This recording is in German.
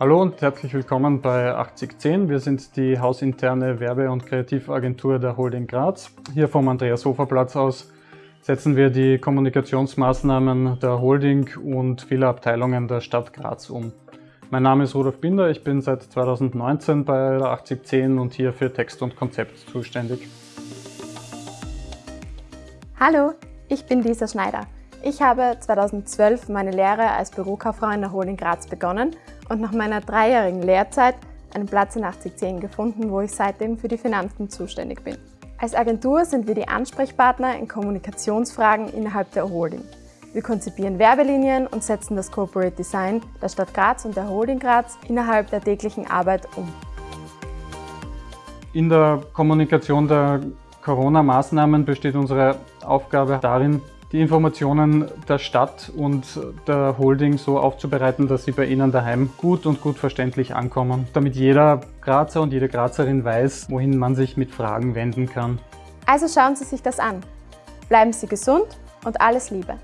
Hallo und herzlich willkommen bei 8010. Wir sind die hausinterne Werbe- und Kreativagentur der Holding Graz. Hier vom Andreas Hofer Platz aus setzen wir die Kommunikationsmaßnahmen der Holding und vieler Abteilungen der Stadt Graz um. Mein Name ist Rudolf Binder, ich bin seit 2019 bei der 8010 und hier für Text und Konzept zuständig. Hallo, ich bin Lisa Schneider. Ich habe 2012 meine Lehre als Bürokauffrau in der Holding Graz begonnen und nach meiner dreijährigen Lehrzeit einen Platz in 8010 gefunden, wo ich seitdem für die Finanzen zuständig bin. Als Agentur sind wir die Ansprechpartner in Kommunikationsfragen innerhalb der Holding. Wir konzipieren Werbelinien und setzen das Corporate Design der Stadt Graz und der Holding Graz innerhalb der täglichen Arbeit um. In der Kommunikation der Corona-Maßnahmen besteht unsere Aufgabe darin, die Informationen der Stadt und der Holding so aufzubereiten, dass sie bei Ihnen daheim gut und gut verständlich ankommen, damit jeder Grazer und jede Grazerin weiß, wohin man sich mit Fragen wenden kann. Also schauen Sie sich das an. Bleiben Sie gesund und alles Liebe!